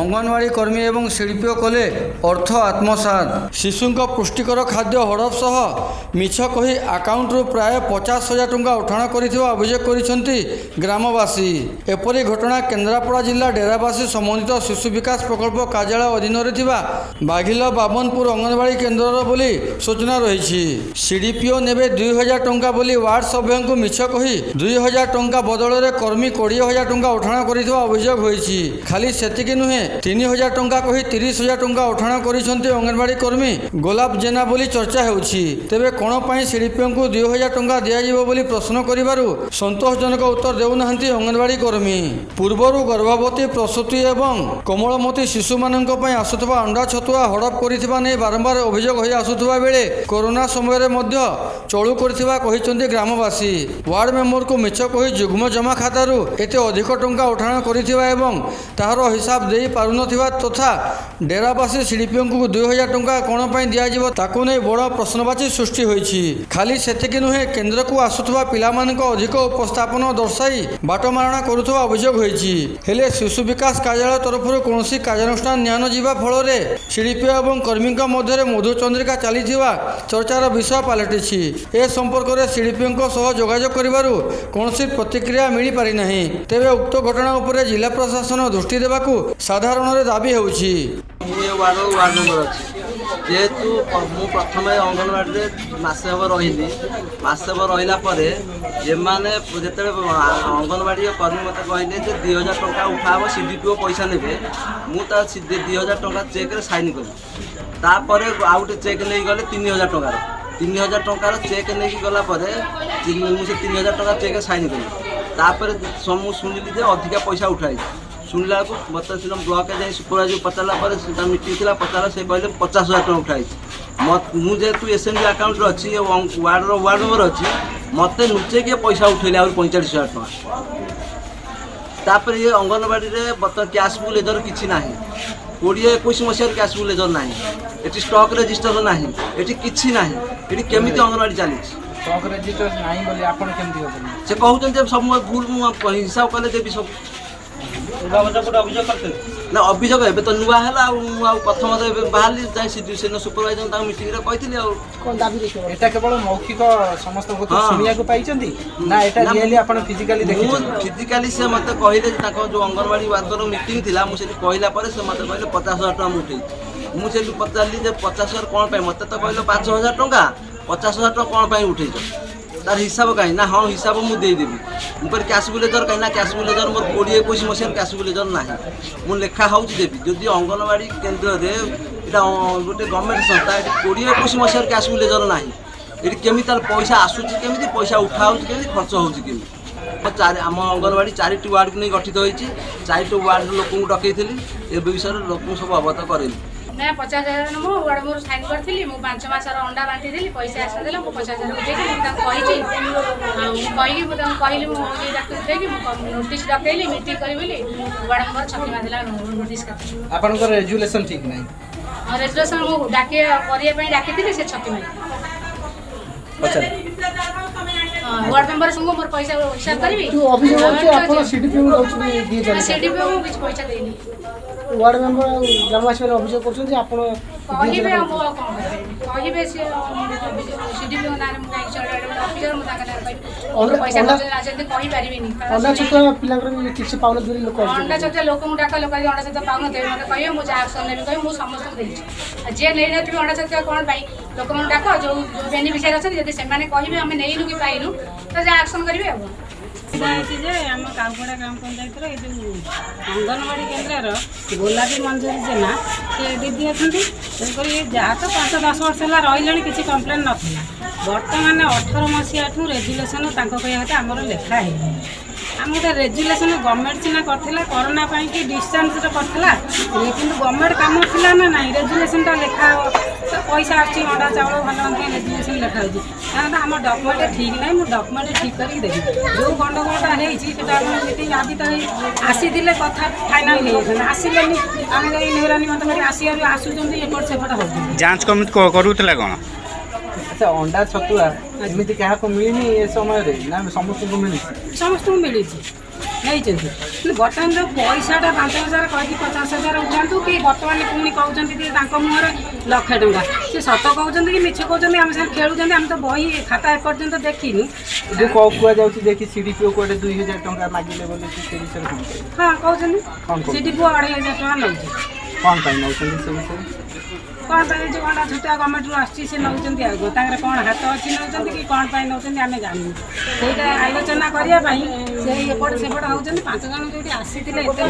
ଅଙ୍ଗନବାଡ଼ି କର୍ମୀ ଏବଂ ଶିଳ୍ପୀ କଲେ ଅର୍ଥ ଆତ୍ମସାତ ଶିଶୁଙ୍କ ପୁଷ୍ଟିକର ଖାଦ୍ୟ ହଡ଼ପ ସହ ମିଛ କହି ଆକାଉଣ୍ଟରୁ ପ୍ରାୟ ପଚାଶ ହଜାର ଟଙ୍କା ଉଠାଣ କରିଥିବା ଅଭିଯୋଗ କରିଛନ୍ତି ଗ୍ରାମବାସୀ ଏପରି ଘଟଣା କେନ୍ଦ୍ରାପଡ଼ା ଜିଲ୍ଲା ଡେରାବାସୀ ସମନ୍ୱିତ ଶିଶୁ ବିକାଶ ପ୍ରକଳ୍ପ କାର୍ଯ୍ୟାଳୟ ଅଧୀନରେ ଥିବା ବାଘିଲ ବାବନପୁର ଅଙ୍ଗନବାଡ଼ି କେନ୍ଦ୍ରର ବୋଲି ସୂଚନା ରହିଛି ସିଡିପିଓ ନେବେ ଦୁଇ ହଜାର ଟଙ୍କା ବୋଲି ୱାର୍ଡ ସଭ୍ୟଙ୍କୁ ମିଛ କହି ଦୁଇ ହଜାର ଟଙ୍କା ବଦଳରେ କର୍ମୀ କୋଡ଼ିଏ ହଜାର ଟଙ୍କା ଉଠାଣ କରିଥିବା ଅଭିଯୋଗ ହୋଇଛି ଖାଲି ସେତିକି ନୁହେଁ ତିନି ହଜାର ଟଙ୍କା କହି ତିରିଶ ହଜାର ଟଙ୍କା ଉଠାଣ କରିଛନ୍ତି ଅଙ୍ଗନବାଡ଼ି କର୍ମୀ ଗୋଲାପ ଜେନା ବୋଲି ଚର୍ଚ୍ଚା ହେଉଛି ତେବେ କ'ଣ ପାଇଁ ଶିଳ୍ପୀଙ୍କୁ ଦୁଇ ହଜାର ଟଙ୍କା ଦିଆଯିବ ବୋଲି ପ୍ରଶ୍ନ କରିବାରୁ ସନ୍ତୋଷଜନକ ଉତ୍ତର ଦେଉନାହାନ୍ତି ଅଙ୍ଗନବାଡ଼ି କର୍ମୀ ପୂର୍ବରୁ ଗର୍ଭବତୀ ପ୍ରସୂତି ଏବଂ କୋମଳମତୀ ଶିଶୁମାନଙ୍କ ପାଇଁ ଆସୁଥିବା ଅଣ୍ଡା ଛତୁଆ ହଡ଼ପ କରିଥିବା ନେଇ ବାରମ୍ବାର ଅଭିଯୋଗ ହୋଇ ଆସୁଥିବା ବେଳେ କରୋନା ସମୟରେ ମଧ୍ୟ ଚଳୁ କରିଥିବା କହିଛନ୍ତି ଗ୍ରାମବାସୀ ୱାର୍ଡ ମେମ୍ବରକୁ ମିଛ କହି ଯୁଗ୍ମ ଜମା ଖାତାରୁ ଏତେ ଅଧିକ ଟଙ୍କା ଉଠାଣ କରିଥିବା ଏବଂ ତାହାର ହିସାବ ଦେଇ ପାରୁନଥିବା ତଥା ଡେରାବାସୀ ଶିଳ୍ପୀଙ୍କୁ ଦୁଇ ହଜାର ଟଙ୍କା କ'ଣ ପାଇଁ ଦିଆଯିବ ତାକୁ ନେଇ ବଡ଼ ପ୍ରଶ୍ନବାଚୀ ସୃଷ୍ଟି ହୋଇଛି ଖାଲି ସେତିକି ନୁହେଁ କେନ୍ଦ୍ରକୁ ଆସୁଥିବା ପିଲାମାନଙ୍କ ଅଧିକ ଉପସ୍ଥାପନ ଦର୍ଶାଇ ବାଟମାରଣା କରୁଥିବା ଅଭିଯୋଗ ହୋଇଛି ହେଲେ ଶିଶୁ ବିକାଶ କାର୍ଯ୍ୟାଳୟ ତରଫରୁ କୌଣସି କାର୍ଯ୍ୟାନୁଷ୍ଠାନ ଯିବା ଫଳରେ ଶିଳ୍ପୀ ଏବଂ କର୍ମୀଙ୍କ ମଧ୍ୟରେ ମଧୁଚନ୍ଦ୍ରିକା ଚାଲିଥିବା ଚର୍ଚ୍ଚାର ବିଷୟ ପାଲଟିଛି ଏ ସମ୍ପର୍କରେ ଶିଳ୍ପୀଙ୍କ ସହ ଯୋଗାଯୋଗ କରିବାରୁ କୌଣସି ପ୍ରତିକ୍ରିୟା ମିଳିପାରିନାହିଁ ତେବେ ଉକ୍ତ ଘଟଣା ଉପରେ ଜିଲ୍ଲା ପ୍ରଶାସନ ଦୃଷ୍ଟି ଦେବାକୁ ସାଧାରଣ ସାଧାରଣରେ ଦାବି ହେଉଛି ମୁଁ ଏ ୱାର୍ଡ଼ର ୱାର୍ଡ଼ ମେମ୍ବର ଅଛି ଯେହେତୁ ମୁଁ ପ୍ରଥମେ ଅଙ୍ଗନବାଡ଼ିରେ ମାସେ ହେବ ରହିଲି ମାସେ ହେବ ରହିଲା ପରେ ଯେମାନେ ଯେତେବେଳେ ଅଙ୍ଗନବାଡ଼ି କର୍ମୀ ମୋତେ କହିଲେ ଯେ ଦୁଇ ହଜାର ଟଙ୍କା ଉଠାହେବ ସି ଡି ପି ଓ ପଇସା ନେବେ ମୁଁ ତା ଦୁଇ ହଜାର ଟଙ୍କା ଚେକ୍ରେ ସାଇନ୍ କଲି ତାପରେ ଆଉ ଗୋଟେ ଚେକ୍ ନେଇଗଲେ ତିନି ହଜାର ଟଙ୍କାର ତିନି ହଜାର ଟଙ୍କାର ଚେକ୍ ନେଇକି ଗଲା ପରେ ମୁଁ ସେ ତିନି ହଜାର ଟଙ୍କା ଚେକ୍ରେ ସାଇନ୍ କଲି ତାପରେ ମୁଁ ଶୁଣିଲି ଯେ ଅଧିକା ପଇସା ଉଠାଇଛି सुनला मतलब सुनम ब्लॉक जाए सुपरवाइज पता पर मीटिंग थी पचारा से कहले पचास हजार टाँग उठाई मत मुझे एसएमजी आकाउंट अच्छी वार्ड वार्ड मेम्बर अच्छी मत लुचे किए पैसा उठेले आ पैंचाश हजार टाँग तापर ये अंगनवाड़ी बर्तमान कैश बुक लेदर किसी ना কোড়িয়ে একুশ মশার ক্যাশবুক লেজর না এটি স্টক রেজিষ্টর না এটি কিছু না এটি কেমিতি অঙ্গনওয়াড়ি চালিছে স্টক রেজিষ্টর নাই বলে আপনার কেমতি হবেন সে কুমার যে সব ভুল হিসাব কলে দেবি সব ନା ଅଭିଯୋଗ ଏବେ ତ ନୂଆ ହେଲା ଆଉ ମୁଁ ଆଉ ପ୍ରଥମ ତ ଏବେ ବାହାରିଲି ଯାଇ ସେଦିନ ସୁପରଭାଇଜର ତାଙ୍କ ମିଟିଂରେ କହିଥିଲି ଆଉ କ'ଣ ଦାବି ଦେଖିବ ଏଇଟା କେବଳ ମୌଖିକ ସମସ୍ତଙ୍କ ଶୁଣିବାକୁ ପାଇଛନ୍ତି ନା ଏଇଟା ରିଏଲି ଆପଣ ଫିଜିକାଲି ଦେଖିଛନ୍ତି ଫିଜିକାଲି ସେ ମୋତେ କହିଲେ ଯେ ତାଙ୍କ ଯେଉଁ ଅଙ୍ଗନବାଡ଼ି ୱାର୍କର ମିଟିଂ ଥିଲା ମୁଁ ସେଠି କହିଲା ପରେ ସେ ମୋତେ କହିଲେ ପଚାଶ ହଜାର ଟଙ୍କା ଉଠେଇ ମୁଁ ସେଠି ପଚାରିଲି ଯେ ପଚାଶ ହଜାର କ'ଣ ପାଇଁ ମୋତେ ତ କହିଲେ ପାଞ୍ଚ ହଜାର ଟଙ୍କା ପଚାଶ ହଜାର ଟଙ୍କା କ'ଣ ପାଇଁ ଉଠେଇଛ তার হিসাব କାହିଁ ନା ହଁ ହିସାବ ମୁଁ ଦେଇଦେବି ମୁଁ କହିଲି କ୍ୟାସ୍ ବୁଲେଜର କାହିଁ ନା କ୍ୟାସ୍ ବୁଲେଜର ମୋର କୋଡ଼ିଏ ଏକୋଇଶ ମସିହାରୁ କ୍ୟାସ୍ ବୁଲେଜର ନାହିଁ ମୁଁ ଲେଖା ହେଉଛି ଦେବି ଯଦି ଅଙ୍ଗନବାଡ଼ି କେନ୍ଦ୍ରରେ ଏଇଟା ଗୋଟେ ଗଭର୍ଣ୍ଣମେଣ୍ଟ ସଂସ୍ଥା ଏଠି କୋଡ଼ିଏ ଏକୋଇଶ ମସିହାରୁ କ୍ୟାସ୍ ବୁଲେଜର ନାହିଁ ଏଠି କେମିତି ତାର ପଇସା ଆସୁଛି କେମିତି ପଇସା ଉଠା ହେଉଛି କେମିତି ଖର୍ଚ୍ଚ ହେଉଛି କେମିତି ଚାରି ଆମ ଅଙ୍ଗନବାଡ଼ି ଚାରିଟି ୱାର୍ଡ଼କୁ ନେଇ ଗଠିତ ହୋଇଛି ଚାରିଟି ୱାର୍ଡ଼ର ଲୋକଙ୍କୁ ଡକେଇଥିଲି ଏ ବିଷୟରେ ଲୋକଙ୍କୁ ସବୁ ଅବଗତ କରେଇଲି ना पचास हजार म उहाँ म सानो गरिदि म पाँच मास र अन् बाँटीदेखि पैसा आसास हजार महिलिँ कि म नोट डकैली मिटिङ गरि म उहाँको छकि मात्र नोटिएसन ठीक नै रेजुलेसन मैले डाकि म হ্যাঁ। হ্যাঁ, হ্যাঁ, ওয়ার্ড মেম্বার সঙ্গে মোর পয়সা হিসাব করিবি তো অভিযোগ হচ্ছে আপন সিডিপিও দউছনি দিয়ে যাবে সিডিপিও মু কিছু পয়সা দেইনি ওয়ার্ড মেম্বার গ্রামবাসী মানে অভিযোগ করছেন যে আপন কহিবে মু কোন কহিবে সে সিডিপিও নারে মু কাই চলে অফিসার মু তাকা নারে পাই পয়সা দউছনি রাজনীতি কহি পারিবিনি অন্ডা ছোট পিলাঙ্কর কি কিছু পাউন দুরি লোক অন্ডা ছোট লোক মু ডাকা লোক অন্ডা ছোট পাউন দেবে মতে কহিবে মু ଲୋକମାନଙ୍କୁ ଡାକ ଯେଉଁ ବେନିଫିସିଆରୀ ଅଛନ୍ତି ଯଦି ସେମାନେ କହିବେ ଆମେ ନେଇନୁ କି ପାଇନୁ ତ ଯାହା ଆକ୍ସନ୍ କରିବେ ଆଉ ସୁବିଧା ହେଇଛି ଯେ ଆମ କାଉପଡ଼ା ଗ୍ରାମ ପଞ୍ଚାୟତର ଏ ଯେଉଁ ଅଙ୍ଗନବାଡ଼ି କେନ୍ଦ୍ରର ଗୋଲାପୀ ମଞ୍ଜୁରୀ ଜେନା ସେ ଦିଦି ଅଛନ୍ତି ତେଣୁକରି ଯାହା ତ ପାଞ୍ଚ ଦଶ ବର୍ଷ ହେଲା ରହିଲେଣି କିଛି କମ୍ପ୍ଲେନ୍ ନଥିଲା ବର୍ତ୍ତମାନ ଅଠର ମସିହାଠୁ ରେଜୁଲେସନ୍ ତାଙ୍କ କହିବା କଥା ଆମର ଲେଖା ହେଇନି আমি গোটে রেজুলেসন গভর্নমেন্ট সিনা করলে করোনা পাই কি ডিষ্টান্সরে করলে কিন্তু গভর্নমেন্ট কাম লা না না রেজুলেসনটা লেখা পয়সা আসছে অন্ডা চাউল ভালো মন্দ রেজুলেসন লেখা হচ্ছে কারণ আমার ডকুমেন্ট ঠিক নাই মু ডকুমেন্ট ঠিক করি দেবি যে গন্ডগোলটা হয়েছি সেটা আপনার মিটিং আজ তো আসিলে কথা ফাইনাল হয়েছেন আসলে আমি এই নেহরানি মতো আসি আর আসুচান এপট সেপট হচ্ছে যাঞ্চ কমিটি করুলে কোণ আচ্ছা অন্ডা ଛତୁଆ ଏମିତି କାହାକୁ ମିଳିନି ଏ ସମୟରେ ନା ସମସ୍ତଙ୍କୁ ମିଳିଛି ସମସ୍ତଙ୍କୁ ମିଳିଛି ନେଇଛନ୍ତି କିନ୍ତୁ ବର୍ତ୍ତମାନ ଯେଉଁ ପଇସାଟା ପାଞ୍ଚ ହଜାର କହିକି ପଚାଶ ହଜାର ଉଠାନ୍ତୁ କି ବର୍ତ୍ତମାନ ପୁଣି କହୁଛନ୍ତି କି ତାଙ୍କ ମୁହଁରେ ଲକ୍ଷେ ଟଙ୍କା ସେ ସତ କହୁଛନ୍ତି କି ମିଛ କହୁଛନ୍ତି ଆମେ ସାଙ୍ଗେ ଖେଳୁଛନ୍ତି ଆମେ ତ ବହି ଖାତା ଏପର୍ଯ୍ୟନ୍ତ ଦେଖିନୁ ଯେଉଁ କୁହାଯାଉଛି ଯେ କି ସିଡ଼ି ପୁଅ କୁଆଡ଼େ ଦୁଇ ହଜାର ଟଙ୍କା ମାଗିଲେ ବୋଲି ସେ ବିଷୟରେ ହଁ କହୁଛନ୍ତି ସିଡ଼ି ପୁଅ ଅଢ଼େଇ ହଜାର ଟଙ୍କା ନେଉଛି କ'ଣ ପାଇଁ ନେଉଛନ୍ତି ସେ ବିଷୟରେ କ'ଣ ପାଇଁ ଯେଉଁ କ'ଣ ଛୋଟିଆ ଗଭର୍ଣ୍ଣମେଣ୍ଟରୁ ଆସୁଛି ସେ ନେଉଛନ୍ତି ଆଗ ତାଙ୍କର କ'ଣ ହାତ ଅଛି ନେଉଛନ୍ତି କି କ'ଣ ପାଇଁ ନେଉଛନ୍ତି ଆମେ ଜାଣିନୁ ସେଇଟା ଆଲୋଚନା କରିବା ପାଇଁ ସେ ଏପଟ ସେପଟ ହେଉଛନ୍ତି ପାଞ୍ଚ ଜଣ ଯେଉଁଠି ଆସିଥିଲେ ଏତେ